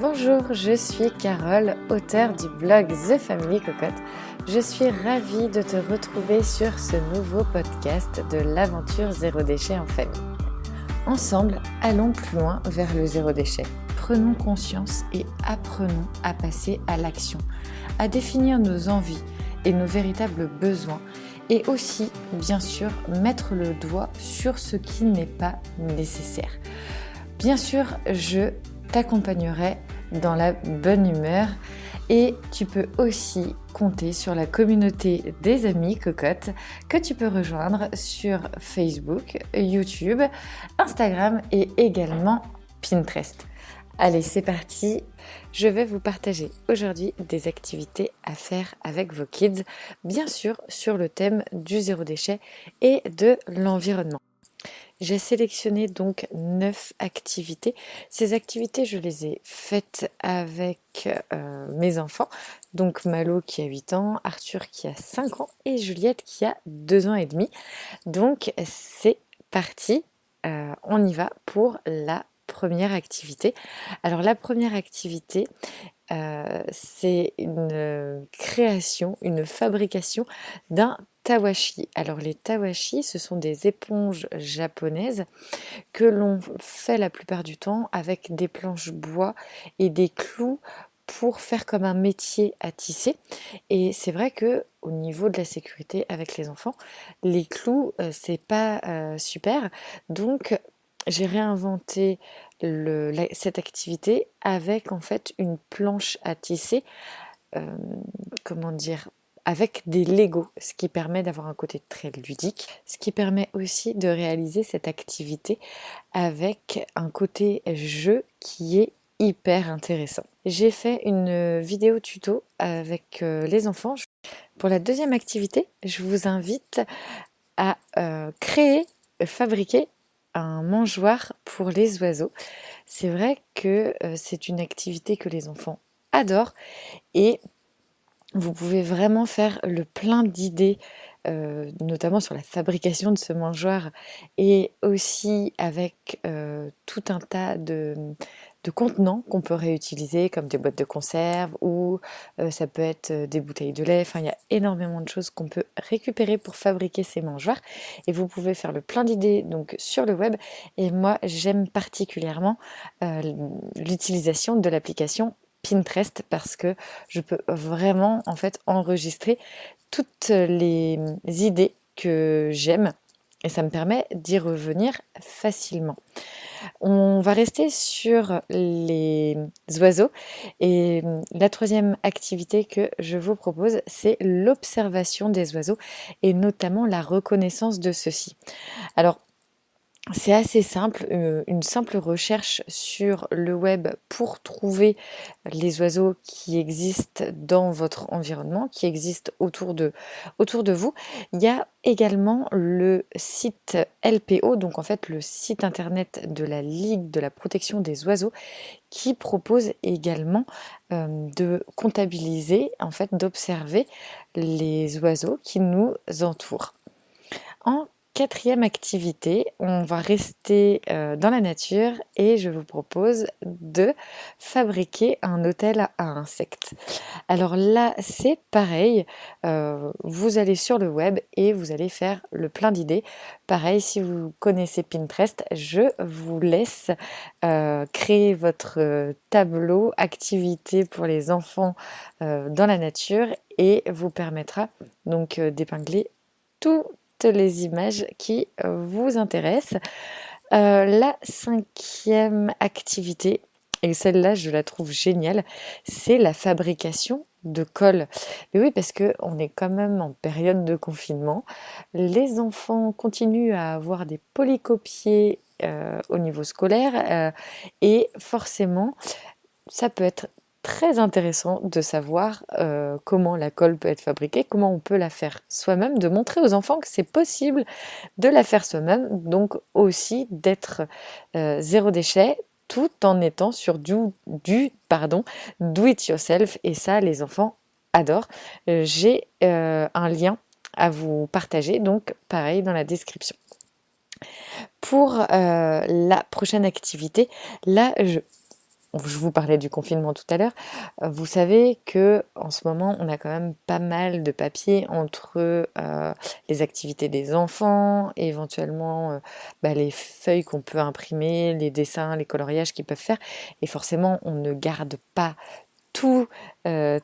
Bonjour, je suis Carole, auteure du blog The Family Cocotte. Je suis ravie de te retrouver sur ce nouveau podcast de l'aventure zéro déchet en famille. Ensemble, allons plus loin vers le zéro déchet. Prenons conscience et apprenons à passer à l'action, à définir nos envies et nos véritables besoins et aussi, bien sûr, mettre le doigt sur ce qui n'est pas nécessaire. Bien sûr, je t'accompagnerai dans la bonne humeur et tu peux aussi compter sur la communauté des amis cocottes que tu peux rejoindre sur Facebook, YouTube, Instagram et également Pinterest. Allez, c'est parti. Je vais vous partager aujourd'hui des activités à faire avec vos kids, bien sûr sur le thème du zéro déchet et de l'environnement. J'ai sélectionné donc 9 activités. Ces activités, je les ai faites avec euh, mes enfants. Donc Malo qui a 8 ans, Arthur qui a 5 ans et Juliette qui a 2 ans et demi. Donc c'est parti, euh, on y va pour la première activité. Alors la première activité, euh, c'est une création, une fabrication d'un tawashi. Alors les tawashi, ce sont des éponges japonaises que l'on fait la plupart du temps avec des planches bois et des clous pour faire comme un métier à tisser. Et c'est vrai que au niveau de la sécurité avec les enfants, les clous, euh, c'est pas euh, super. Donc j'ai réinventé cette activité avec en fait une planche à tisser, euh, comment dire, avec des Lego, ce qui permet d'avoir un côté très ludique, ce qui permet aussi de réaliser cette activité avec un côté jeu qui est hyper intéressant. J'ai fait une vidéo tuto avec euh, les enfants. Pour la deuxième activité, je vous invite à euh, créer, fabriquer un mangeoire pour les oiseaux. C'est vrai que euh, c'est une activité que les enfants adorent et vous pouvez vraiment faire le plein d'idées, euh, notamment sur la fabrication de ce mangeoire et aussi avec euh, tout un tas de, contenants qu'on peut réutiliser comme des boîtes de conserve ou euh, ça peut être des bouteilles de lait. Enfin, il y a énormément de choses qu'on peut récupérer pour fabriquer ces mangeoires et vous pouvez faire le plein d'idées donc sur le web. Et moi, j'aime particulièrement l'utilisation de l'application Pinterest parce que je peux vraiment en fait enregistrer toutes les idées que j'aime et ça me permet d'y revenir facilement. On va rester sur les oiseaux et la troisième activité que je vous propose c'est l'observation des oiseaux et notamment la reconnaissance de ceux-ci. Alors c'est assez simple, euh, une simple recherche sur le web pour trouver les oiseaux qui existent dans votre environnement, qui existent autour de, autour de vous. Il y a également le site LPO, donc en fait le site internet de la Ligue de la protection des oiseaux, qui propose également euh, de comptabiliser, en fait d'observer les oiseaux qui nous entourent. En Quatrième activité, on va rester euh, dans la nature et je vous propose de fabriquer un hôtel à insectes. Alors là, c'est pareil, euh, vous allez sur le web et vous allez faire le plein d'idées. Pareil, si vous connaissez Pinterest, je vous laisse euh, créer votre tableau activité pour les enfants dans la nature et vous permettra donc d'épingler tout les images qui euh, vous intéressent. Euh, la cinquième activité, et celle-là je la trouve géniale, c'est la fabrication de colle. Mais oui, parce que on est quand même en période de confinement. Les enfants continuent à avoir des polycopiés euh, au niveau scolaire et forcément, ça peut être très intéressant de savoir euh, comment la colle peut être fabriquée, comment on peut la faire soi-même, de montrer aux enfants que c'est possible de la faire soi-même, donc aussi d'être euh, zéro déchet tout en étant sur du, du pardon, do it yourself et ça les enfants adorent. Euh, j'ai un lien à vous partager, donc pareil dans la description. Pour la prochaine activité, là je je vous parlais du confinement tout à l'heure, euh, vous savez que en ce moment on a quand même pas mal de papier entre euh, les activités des enfants, éventuellement euh, bah, les feuilles qu'on peut imprimer, les dessins, les coloriages qu'ils peuvent faire, et forcément on ne garde pas tout,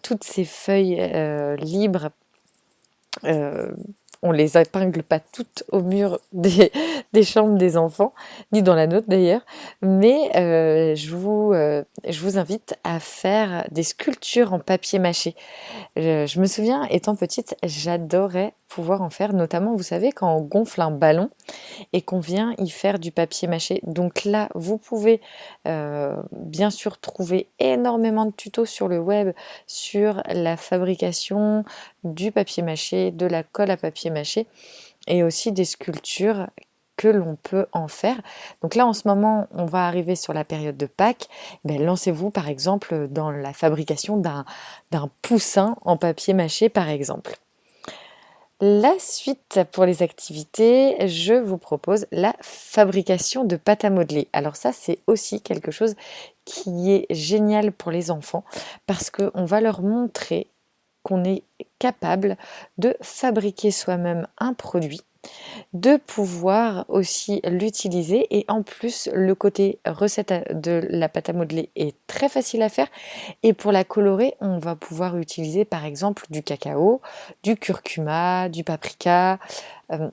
toutes ces feuilles libres on les épingle pas toutes au mur des, chambres des enfants, ni dans la nôtre d'ailleurs, mais euh, euh, je vous invite à faire des sculptures en papier mâché. je me souviens, étant petite, j'adorais pouvoir en faire, notamment, vous savez, quand on gonfle un ballon et qu'on vient y faire du papier mâché. Donc là, vous pouvez euh, bien sûr trouver énormément de tutos sur le web sur la fabrication du papier mâché, de la colle à papier mâché et aussi des sculptures que l'on peut en faire. Donc là, en ce moment, on va arriver sur la période de Pâques. Ben, Lancez-vous, par exemple, dans la fabrication d'un poussin en papier mâché, par exemple. La suite pour les activités, je vous propose la fabrication de pâte à modeler. Alors ça, c'est aussi quelque chose qui est génial pour les enfants parce qu'on va leur montrer qu'on est capable de fabriquer soi-même un produit de pouvoir aussi l'utiliser. Et en plus le côté recette de la pâte à modeler est très facile à faire. Et pour la colorer on va pouvoir utiliser par exemple du cacao, du curcuma, du paprika, euh,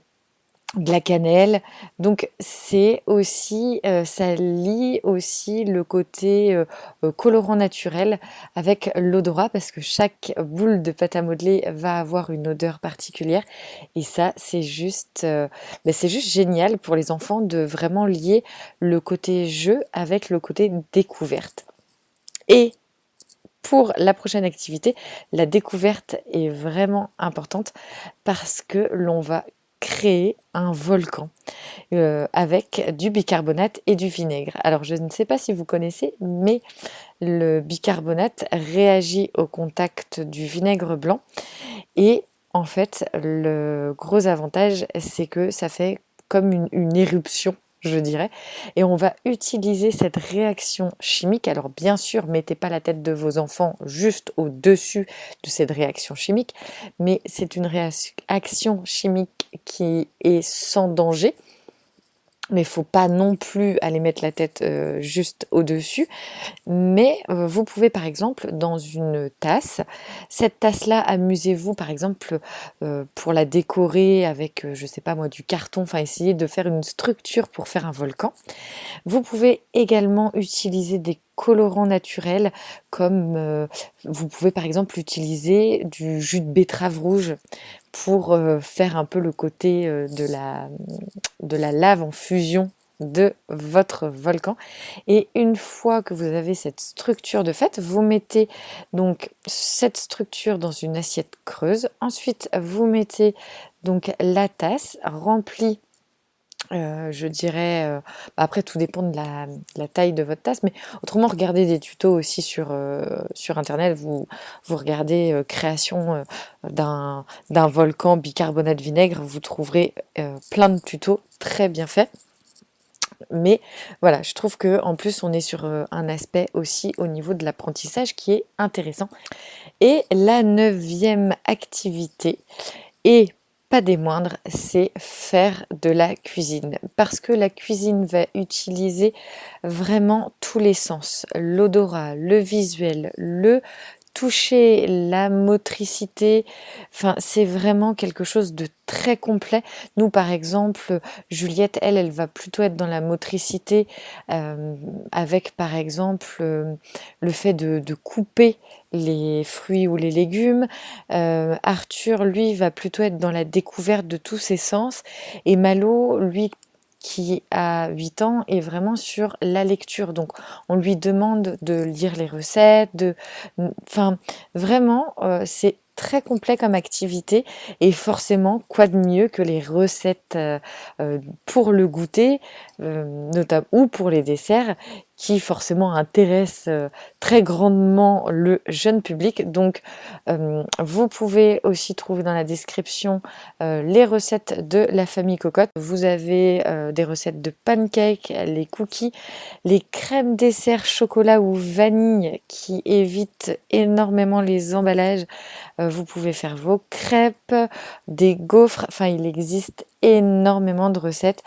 de la cannelle. Donc c'est aussi, euh, ça lie aussi le côté euh, euh, colorant naturel avec l'odorat parce que chaque boule de pâte à modeler va avoir une odeur particulière et ça c'est juste, ben, c'est juste génial pour les enfants de vraiment lier le côté jeu avec le côté découverte. Et pour la prochaine activité, la découverte est vraiment importante parce que l'on va créer un volcan euh, avec du bicarbonate et du vinaigre. Alors je ne sais pas si vous connaissez, mais le bicarbonate réagit au contact du vinaigre blanc et en fait le gros avantage c'est que ça fait comme une, une éruption je dirais. Et on va utiliser cette réaction chimique. Alors bien sûr, mettez pas la tête de vos enfants juste au-dessus de cette réaction chimique, mais c'est une réaction chimique qui est sans danger mais il faut pas non plus aller mettre la tête euh, juste au-dessus. Mais euh, vous pouvez par exemple dans une tasse, cette tasse-là, amusez-vous par exemple euh, pour la décorer avec, je sais pas moi, du carton, enfin essayer de faire une structure pour faire un volcan. Vous pouvez également utiliser des colorants naturels comme vous pouvez par exemple utiliser du jus de betterave rouge pour euh, faire un peu le côté euh, de, la, de la lave en fusion de votre volcan. Et une fois que vous avez cette structure de fait vous mettez donc cette structure dans une assiette creuse. Ensuite vous mettez donc la tasse remplie euh, je dirais, euh, bah, après tout dépend de la, taille de votre tasse, mais autrement regardez des tutos aussi sur, euh, sur internet, vous, vous regardez création d'un volcan bicarbonate vinaigre, vous trouverez plein de tutos très bien faits. Mais voilà, je trouve que en plus on est sur un aspect aussi au niveau de l'apprentissage qui est intéressant. Et la neuvième activité est pas des moindres, c'est faire de la cuisine. Parce que la cuisine va utiliser vraiment tous les sens. L'odorat, le visuel, le toucher, la motricité, enfin c'est vraiment quelque chose de très complet. Nous par exemple, Juliette, elle, elle va plutôt être dans la motricité euh, avec par exemple euh, le fait de, couper les fruits ou les légumes. Euh, Arthur, lui, va plutôt être dans la découverte de tous ses sens. Et Malo, lui, qui a 8 ans est vraiment sur la lecture. Donc on lui demande de lire les recettes, de, enfin vraiment euh, c'est très complet comme activité et forcément quoi de mieux que les recettes euh, euh, pour le goûter notamment ou pour les desserts qui forcément intéresse très grandement le jeune public. Donc vous pouvez aussi trouver dans la description les recettes de la famille cocotte. Vous avez des recettes de pancakes, les cookies, les crèmes dessert chocolat ou vanille qui évitent énormément les emballages. vous pouvez faire vos crêpes, des gaufres, enfin il existe énormément de recettes.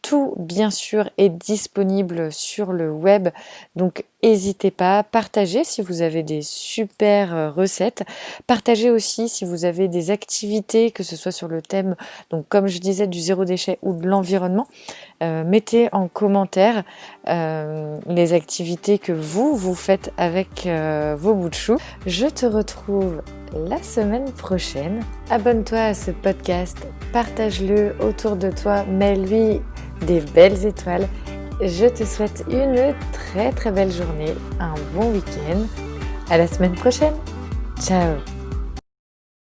Euh, tout bien sûr est disponible sur le web. Donc n'hésitez pas partagez si vous avez des super euh, recettes. Partagez aussi si vous avez des activités que ce soit sur le thème donc comme je disais du zéro déchet ou de l'environnement. Euh, mettez en commentaire les activités que vous vous faites avec vos bouts de chou je te retrouve la semaine prochaine. Abonne-toi à ce podcast, partage-le autour de toi, mets-lui des belles étoiles. Je te souhaite une très très belle journée, un bon week-end. À la semaine prochaine. Ciao